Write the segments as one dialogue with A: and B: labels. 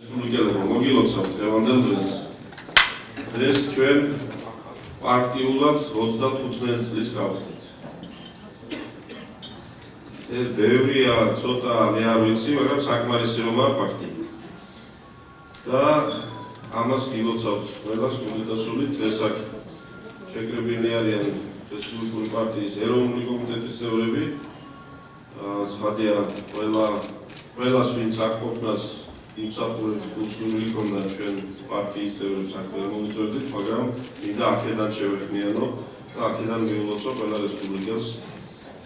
A: რესპუბლიკელებმა მოგილოცავთ დღევანდელ დღეს. დღეს ჩვენ პარტიულად 35 წლის გავხდით. ეს ბევრია, ცოტა მე არ ვიცი, მაგრამ საკმარისი რომაა ფაქტი. და ამას გილოცავთ ყველას კომიტეტსული დღეს აქ შეკრებილი არიან რესპუბლიკური პარტიის ეროვნული კომიტეტის წევრები. აა ცხადია ყველა ყველას ვინც აქ ყოფნას იმსახურებს კულტურული კონდა ჩვენ პარტიის წევრებს აქ ვერ მომწოდით, მაგრამ მინდა აქედან შევეხმიანო და აქედან მიულოცო ყველა რესპუბლიკას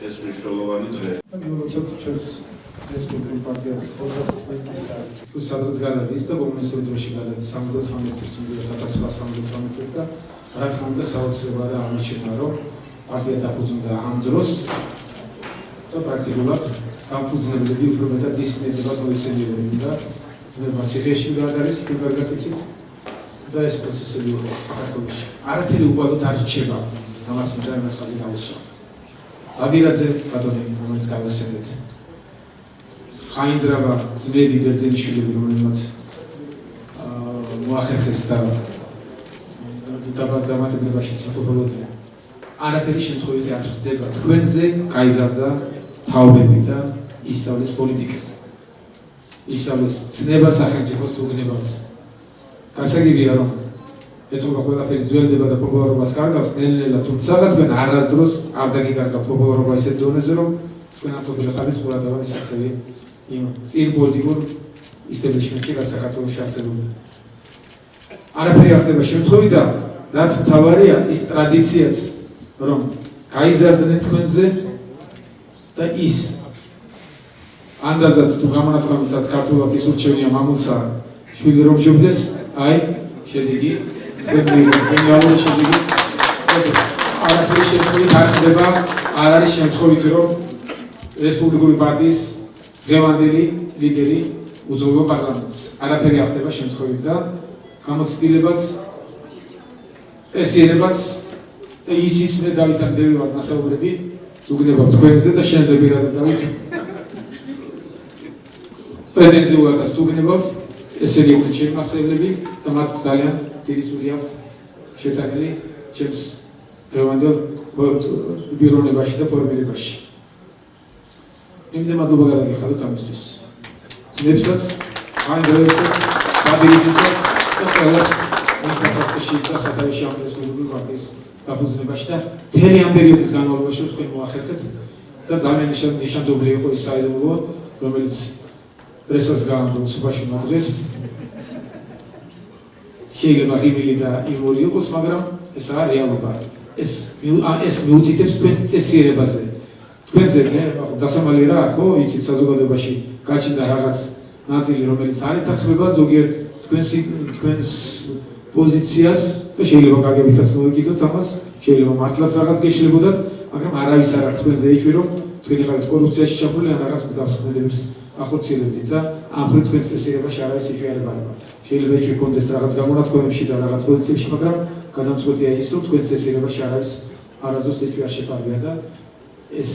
A: ეს მნიშვნელოვანი დღე.
B: მიულოცოთ ჩვენს რესპუბლიკურ პარტიას 45 წლის და თუ სადღაც გადადის და კომუნისტური დროში გადადის 78 წელს, 1978 წელს და რა თქმა უნდა საოცრებაა და ამიჩენა რომ პარტია დაფუძნდა ამ დროს და პრაქტიკულად დამფუძნებლები უფრო მეტად მოიხსენიებენ და ძმება ციხეში გადადის თებერგათიცით და ეს პროცესები იყო საქართველოში. არაფერი უყალოდ არ რჩება. ამას მინდა მე ხაზი დავუსვა. ზაბირაძე ბატონი რომელიც გავასწრეთ ხაინდრავა ძმები ბერძენიშვილები რომელმაც მოახერხეს და დამატებლებაშიც იმყოფებოდნენ არაფერი შემთხვევით არ ხდება თქვენზე გაიზარდა თაობები და ისწავლეს პოლიტიკა ისწავლეს ცნება სახელმწიფოს თუ გნებავთ გასაგებია რომ ეთქვა ყველაფერი ძველდება და პოპულარობას კარგავს ნელ-ნელა თუმცა თქვენ არასდროს არ დაგიკარგავთ პოპულარობა ისეთ დონეზე რომ თქვენ აფრობილი ხართ ყურადღება ისაცები იმ წინ პოლიტიკურ ისტაბლიშმენტში რაც საქართველოს შეაცებობდა. არაფერი არ ხდება შემთხვევით და რაც მთავარია ის ტრადიციაც რომ გაიზარდნენ თქვენზე და ის ანდაზაც თუ გამონათქვამიცაც ქართულად ის ურჩევნია მამულსა შვილი რომ ჯობდეს აი შედეგი. გენიალური შედეგი. არაფერი შემთხვევით არ ხდება არ არის შემთხვევით რომ რესპუბლიკური პარტიის დღევანდელი ლიდერი უძღვება პარლამენტს. არაფერი არ ხდება შემთხვევით და გამოცდილებაც წესიერებაც და ისიც მე დავითან ბევრი ვარ მასაუბრები უგნებავ თქვენზე და შენზე პირადად დავით პრეტენზიულადაც უგნებავ ესენი იყვნენ ჩემი მასწავლებლები და მათ ძალიან დიდი სული აქვს შეტანილი ჩემს დღევანდელ ბიურონებაში და ფორმირებაში იმდენ მადლობა გადაგიხადოთ ამისთვის. ძმებსაც, ანგლებსაც, დაბილითისაც და ყველას მოსასწრებში და სათავეში ამ რესპუბლიკურ პარტიის დაფუძნებაში და მთელი ამ პერიოდის განმავლობაში თქვენ მოახერხეთ და ძალიან ნიშანდობლი იყო ის საიდუმლო, რომელიც პრესას გაანდო სუბაშუნა დღეს. შეიძლება ღიმილი და იმორი იყოს, მაგრამ ეს არის რეალობა. ეს ეს მიუთითებს თქვენს წესიერებაზე. თქვენზე მე დასამალი რა ხო იცით საზოგადოებაში გაჩნდა რაღაც ნაწილი რომელიც არ ეთანხმება ზოგიერთ თქვენს თქვენს პოზიციას და შეიძლება გაგებითაც მოიგიდოთ ამას შეიძლება მართლაც რაღაც გეშლებოდათ მაგრამ არავის არ აქვს თქვენზე ეჭვი რომ თქვენი ხართ კორუფციაში ჩაფული ან რაღაც მსგავს ქმედებს ახორციელებდით და ამ ფრო თქვენს ეჭვი არ ებარება შეიძლება ეჭვი კონდეს რაღაც გამონათქვამებში და რაღაც პოზიციებში მაგრამ გადამწყვეტია ის რომ თქვენს წესიერებაში არავის არაზოს ეჭვი არ შეფარია და ეს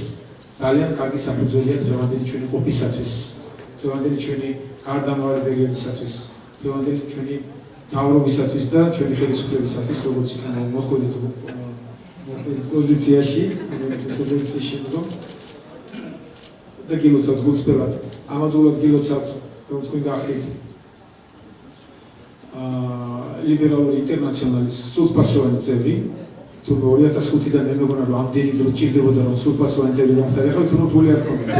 B: ძალიან კარგი საფუძველია დღევანდელი ჩვენი ყოფისათვის, დღევანდელი ჩვენი გარდამავალი პერიოდისათვის, დღევანდელი ჩვენი თავრობისათვის და ჩვენი ხელისუფლებისათვის, როგორც იქნება მოხვედით პოზიციაში, ეს პოზიციაში რომ და გილოცავთ გულწრფელად. ამადულად გილოცავთ, რომ თქვენ გახდით აა ლიბერალური ინტერნაციონალის სულფასოვანი წევრი, თუ 2005-დან მე მეგონა რომ ამდენი დრო ჭირდებოდა რომ სულფასოვანი ძები გამხდარიყო თუ ნუ არ ქონდა.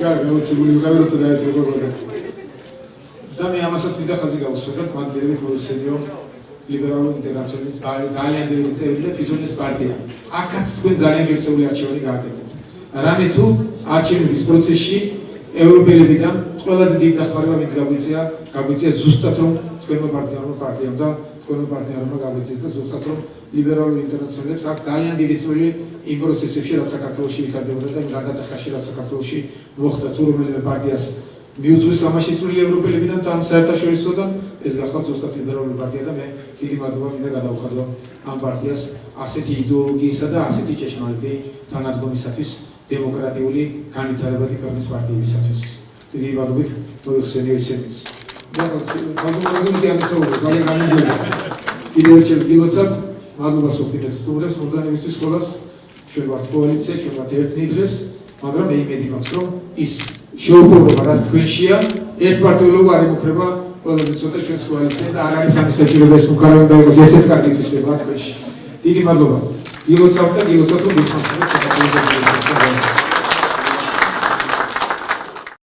B: კარგი, მოცემული გავირო და ეს როგორია. და მე ამასაც მინდა ხაზი გავუსვა და მადლიერებით მოიხსენიო ლიბერალური ინტერნაციონალის ძალიან ბევრი წევრი და თვითონ ეს პარტია. აქაც თქვენ ძალიან ღირსეული არჩევანი გააკეთეთ. რამე თუ არჩევნების პროცესში ევროპელებიდან ყველაზე დიდ დახმარება ვინც გაგვიწია, გაგვიწია ზუსტად რომ თქვენმა პარტიამ პარტიამ და თქვენმა პარტნიორებმა გაგვიწიეს და ზუსტად რომ ლიბერალური ინტერნაციონალებს აქვს ძალიან დიდი წვლილი იმ პროცესებში, რაც საქართველოში ვითარდებოდა და იმ გარდატეხაში, რაც საქართველოში მოხდა თუ რომელიმე პარტიას მიუძღვის ამაში წვლილი ევროპელებიდან თან საერთაშორისო და ეს გახდა ზუსტად ლიბერალური პარტია და მე დიდი მადლობა მინდა გადავხადო ამ პარტიას ასეთი იდეოლოგიისა და ასეთი ჭეშმარიტი თანადგომისათვის დემოკრატიული განვითარებადი ქვეყნის პარტიებისათვის. დიდი მადლობით მოიხსენიო ისედაც. და მადლობა ამისაუბრე, ძალიან გამიძველი. კიდევ ერთხელ გილოცავთ, მადლობა სოფტინეს სტუმრებს, მოძანებისთვის ყველას. ჩვენ ვართ კოალიცია, ჩვენ ვართ ერთნი დღეს, მაგრამ მე იმედი მაქვს, რომ ის შეუპოვრობა რაც თქვენშია, ერთპარტიულობა არ ემუქრება ყველაზე ცოტა ჩვენს კოალიციას და არ არის ამის საჭიროება ეს მუქარავი და იყოს ესეც კარგი თვისება თქვენში. დიდი მადლობა. გილოცავთ და გილოცავთ რომ გითხრათ საქართველოს